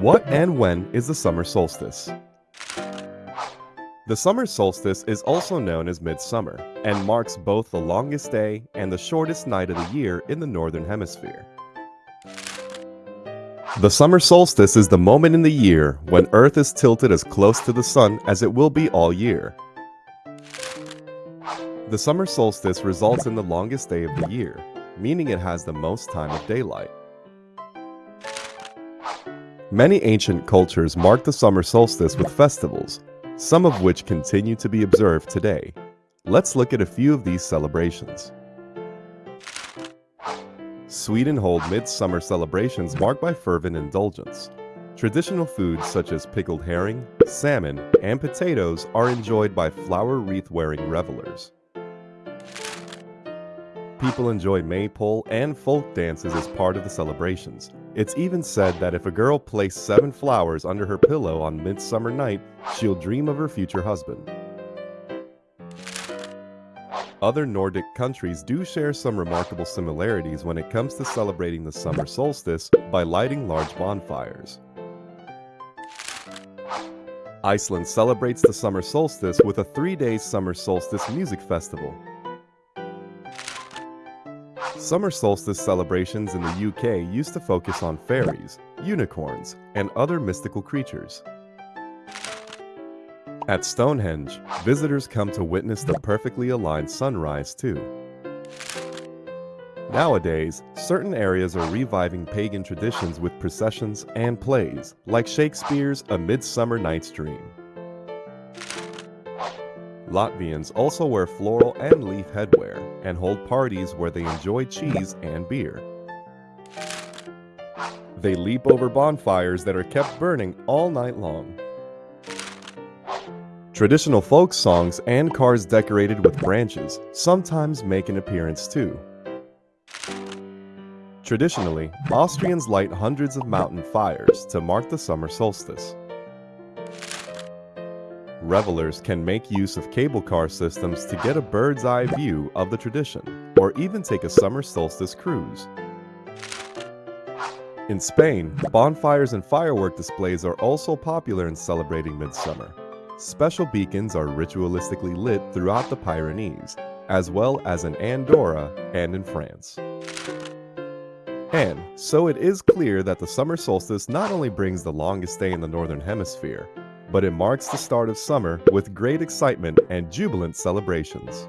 What and when is the summer solstice? The summer solstice is also known as midsummer and marks both the longest day and the shortest night of the year in the northern hemisphere. The summer solstice is the moment in the year when Earth is tilted as close to the sun as it will be all year. The summer solstice results in the longest day of the year, meaning it has the most time of daylight. Many ancient cultures mark the summer solstice with festivals, some of which continue to be observed today. Let's look at a few of these celebrations. Sweden hold midsummer celebrations marked by fervent indulgence. Traditional foods such as pickled herring, salmon, and potatoes are enjoyed by flower wreath-wearing revelers. People enjoy maypole and folk dances as part of the celebrations. It's even said that if a girl placed seven flowers under her pillow on midsummer night, she'll dream of her future husband. Other Nordic countries do share some remarkable similarities when it comes to celebrating the summer solstice by lighting large bonfires. Iceland celebrates the summer solstice with a three-day summer solstice music festival. Summer solstice celebrations in the UK used to focus on fairies, unicorns, and other mystical creatures. At Stonehenge, visitors come to witness the perfectly aligned sunrise too. Nowadays, certain areas are reviving pagan traditions with processions and plays, like Shakespeare's A Midsummer Night's Dream. Latvians also wear floral and leaf headwear and hold parties where they enjoy cheese and beer. They leap over bonfires that are kept burning all night long. Traditional folk songs and cars decorated with branches sometimes make an appearance too. Traditionally, Austrians light hundreds of mountain fires to mark the summer solstice. Revelers can make use of cable car systems to get a bird's eye view of the tradition, or even take a summer solstice cruise. In Spain, bonfires and firework displays are also popular in celebrating midsummer. Special beacons are ritualistically lit throughout the Pyrenees, as well as in Andorra and in France. And so it is clear that the summer solstice not only brings the longest day in the Northern Hemisphere, but it marks the start of summer with great excitement and jubilant celebrations.